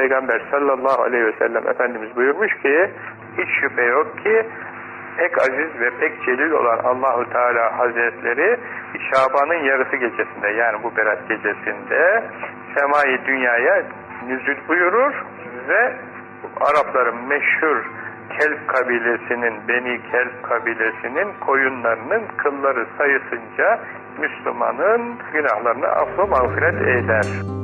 Peygamber sallallahu aleyhi ve sellem Efendimiz buyurmuş ki hiç şüphe yok ki pek aziz ve pek celil olan Allahu Teala Hazretleri Şaban'ın yarısı gecesinde yani bu berat gecesinde semayı dünyaya nüzül buyurur ve Arapların meşhur Kelp kabilesinin, Beni Kelp kabilesinin koyunlarının kılları sayısınca Müslümanın günahlarını affı mağfiret eder.